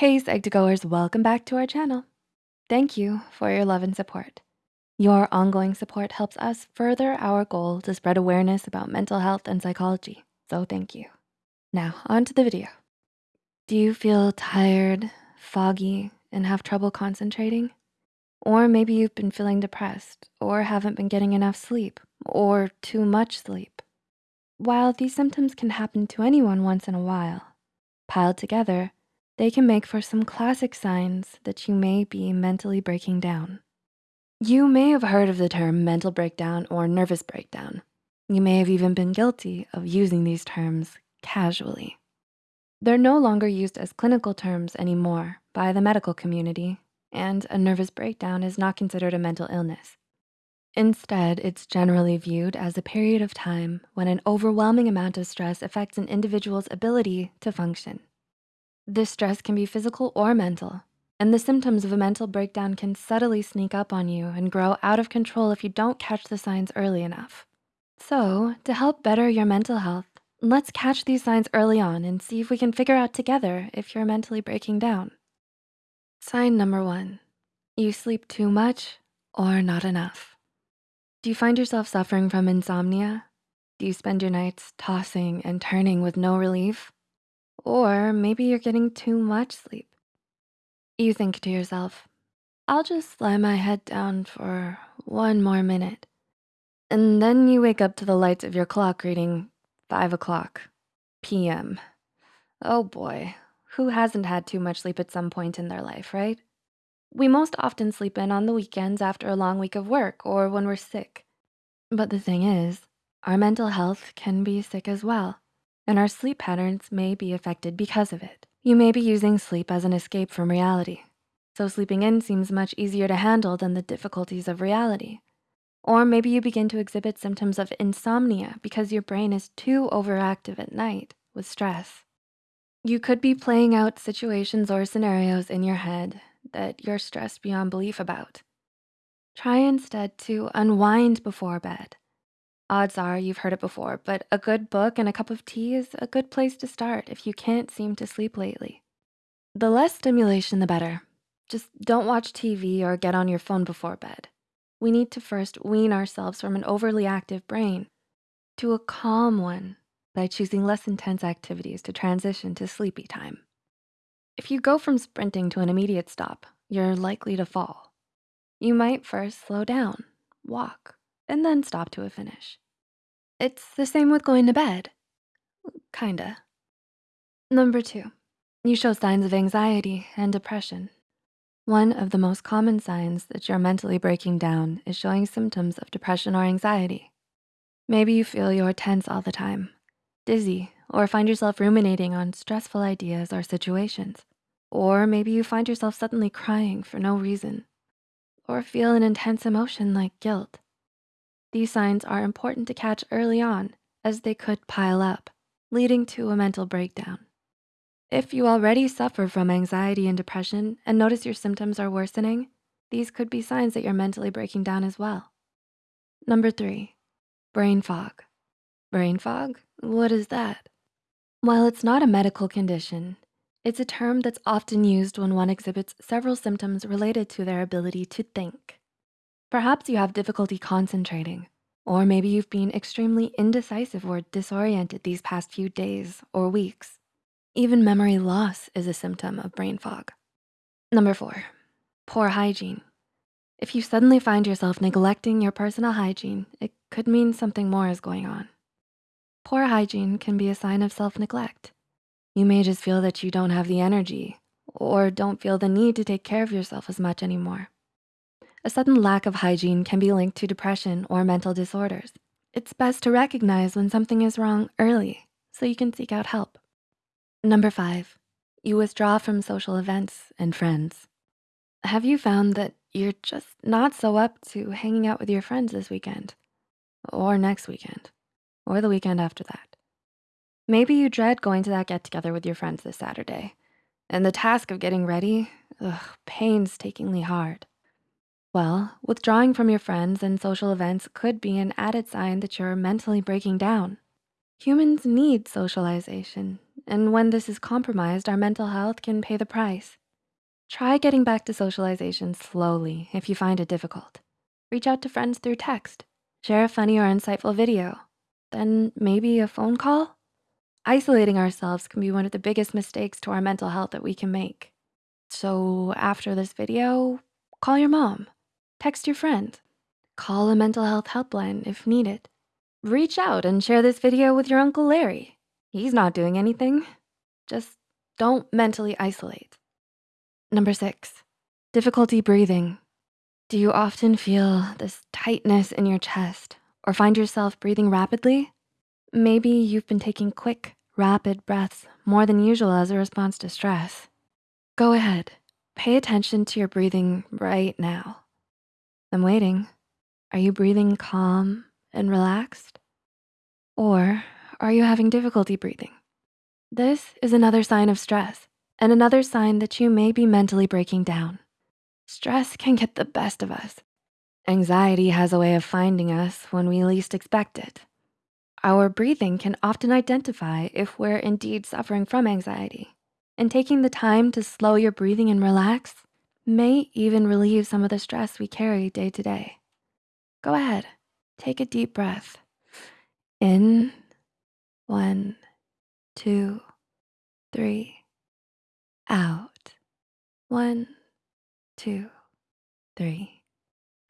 Hey, Psych2Goers, welcome back to our channel. Thank you for your love and support. Your ongoing support helps us further our goal to spread awareness about mental health and psychology, so thank you. Now, on to the video. Do you feel tired, foggy, and have trouble concentrating? Or maybe you've been feeling depressed or haven't been getting enough sleep or too much sleep. While these symptoms can happen to anyone once in a while, piled together, they can make for some classic signs that you may be mentally breaking down. You may have heard of the term mental breakdown or nervous breakdown. You may have even been guilty of using these terms casually. They're no longer used as clinical terms anymore by the medical community, and a nervous breakdown is not considered a mental illness. Instead, it's generally viewed as a period of time when an overwhelming amount of stress affects an individual's ability to function. This stress can be physical or mental, and the symptoms of a mental breakdown can subtly sneak up on you and grow out of control if you don't catch the signs early enough. So to help better your mental health, let's catch these signs early on and see if we can figure out together if you're mentally breaking down. Sign number one, you sleep too much or not enough. Do you find yourself suffering from insomnia? Do you spend your nights tossing and turning with no relief? Or maybe you're getting too much sleep. You think to yourself, I'll just lie my head down for one more minute. And then you wake up to the lights of your clock reading five o'clock PM. Oh boy, who hasn't had too much sleep at some point in their life, right? We most often sleep in on the weekends after a long week of work or when we're sick. But the thing is, our mental health can be sick as well and our sleep patterns may be affected because of it. You may be using sleep as an escape from reality. So sleeping in seems much easier to handle than the difficulties of reality. Or maybe you begin to exhibit symptoms of insomnia because your brain is too overactive at night with stress. You could be playing out situations or scenarios in your head that you're stressed beyond belief about. Try instead to unwind before bed Odds are you've heard it before, but a good book and a cup of tea is a good place to start if you can't seem to sleep lately. The less stimulation, the better. Just don't watch TV or get on your phone before bed. We need to first wean ourselves from an overly active brain to a calm one by choosing less intense activities to transition to sleepy time. If you go from sprinting to an immediate stop, you're likely to fall. You might first slow down, walk, and then stop to a finish. It's the same with going to bed. Kinda. Number two, you show signs of anxiety and depression. One of the most common signs that you're mentally breaking down is showing symptoms of depression or anxiety. Maybe you feel you're tense all the time, dizzy, or find yourself ruminating on stressful ideas or situations. Or maybe you find yourself suddenly crying for no reason, or feel an intense emotion like guilt. These signs are important to catch early on as they could pile up, leading to a mental breakdown. If you already suffer from anxiety and depression and notice your symptoms are worsening, these could be signs that you're mentally breaking down as well. Number three, brain fog. Brain fog, what is that? While it's not a medical condition, it's a term that's often used when one exhibits several symptoms related to their ability to think. Perhaps you have difficulty concentrating, or maybe you've been extremely indecisive or disoriented these past few days or weeks. Even memory loss is a symptom of brain fog. Number four, poor hygiene. If you suddenly find yourself neglecting your personal hygiene, it could mean something more is going on. Poor hygiene can be a sign of self-neglect. You may just feel that you don't have the energy or don't feel the need to take care of yourself as much anymore. A sudden lack of hygiene can be linked to depression or mental disorders. It's best to recognize when something is wrong early so you can seek out help. Number five, you withdraw from social events and friends. Have you found that you're just not so up to hanging out with your friends this weekend or next weekend or the weekend after that? Maybe you dread going to that get together with your friends this Saturday and the task of getting ready, ugh, painstakingly hard. Well, withdrawing from your friends and social events could be an added sign that you're mentally breaking down. Humans need socialization, and when this is compromised, our mental health can pay the price. Try getting back to socialization slowly if you find it difficult. Reach out to friends through text, share a funny or insightful video, then maybe a phone call. Isolating ourselves can be one of the biggest mistakes to our mental health that we can make. So after this video, call your mom, text your friend, call a mental health helpline if needed. Reach out and share this video with your Uncle Larry. He's not doing anything. Just don't mentally isolate. Number six, difficulty breathing. Do you often feel this tightness in your chest or find yourself breathing rapidly? Maybe you've been taking quick, rapid breaths more than usual as a response to stress. Go ahead, pay attention to your breathing right now. I'm waiting. Are you breathing calm and relaxed? Or are you having difficulty breathing? This is another sign of stress and another sign that you may be mentally breaking down. Stress can get the best of us. Anxiety has a way of finding us when we least expect it. Our breathing can often identify if we're indeed suffering from anxiety. And taking the time to slow your breathing and relax may even relieve some of the stress we carry day to day. Go ahead, take a deep breath. In, one, two, three. Out, one, two, three.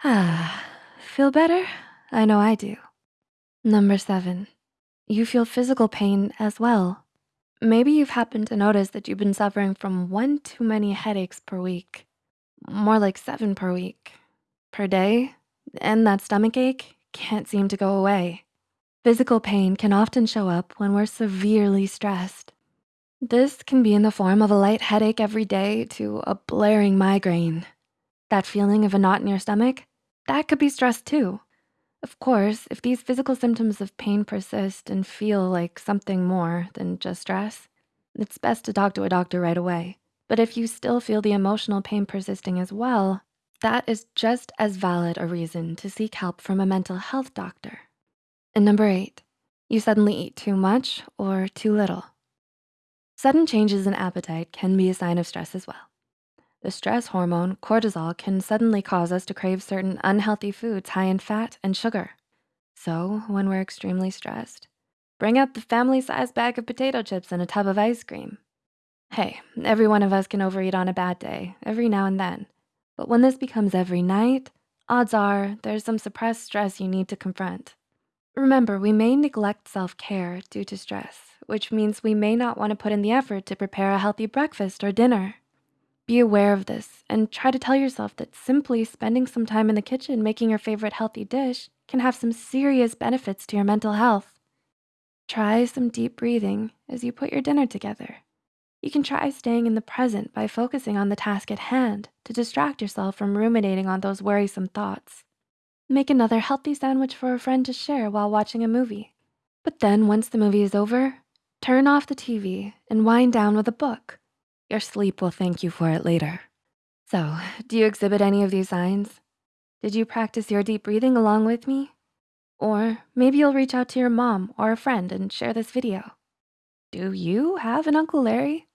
Ah, feel better? I know I do. Number seven, you feel physical pain as well. Maybe you've happened to notice that you've been suffering from one too many headaches per week. More like seven per week, per day, and that stomach ache can't seem to go away. Physical pain can often show up when we're severely stressed. This can be in the form of a light headache every day to a blaring migraine. That feeling of a knot in your stomach, that could be stress too. Of course, if these physical symptoms of pain persist and feel like something more than just stress, it's best to talk to a doctor right away. But if you still feel the emotional pain persisting as well, that is just as valid a reason to seek help from a mental health doctor. And number eight, you suddenly eat too much or too little. Sudden changes in appetite can be a sign of stress as well. The stress hormone, cortisol, can suddenly cause us to crave certain unhealthy foods high in fat and sugar. So when we're extremely stressed, bring out the family-sized bag of potato chips and a tub of ice cream. Hey, every one of us can overeat on a bad day, every now and then. But when this becomes every night, odds are there's some suppressed stress you need to confront. Remember, we may neglect self-care due to stress, which means we may not wanna put in the effort to prepare a healthy breakfast or dinner. Be aware of this and try to tell yourself that simply spending some time in the kitchen making your favorite healthy dish can have some serious benefits to your mental health. Try some deep breathing as you put your dinner together. You can try staying in the present by focusing on the task at hand to distract yourself from ruminating on those worrisome thoughts. Make another healthy sandwich for a friend to share while watching a movie. But then once the movie is over, turn off the TV and wind down with a book. Your sleep will thank you for it later. So, do you exhibit any of these signs? Did you practice your deep breathing along with me? Or maybe you'll reach out to your mom or a friend and share this video. Do you have an Uncle Larry?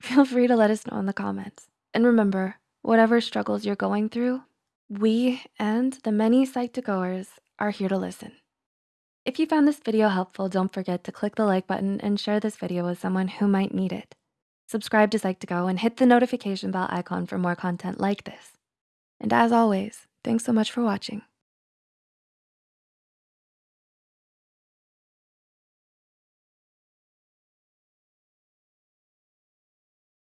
Feel free to let us know in the comments. And remember, whatever struggles you're going through, we and the many Psych2Goers are here to listen. If you found this video helpful, don't forget to click the like button and share this video with someone who might need it. Subscribe to Psych2Go and hit the notification bell icon for more content like this. And as always, thanks so much for watching.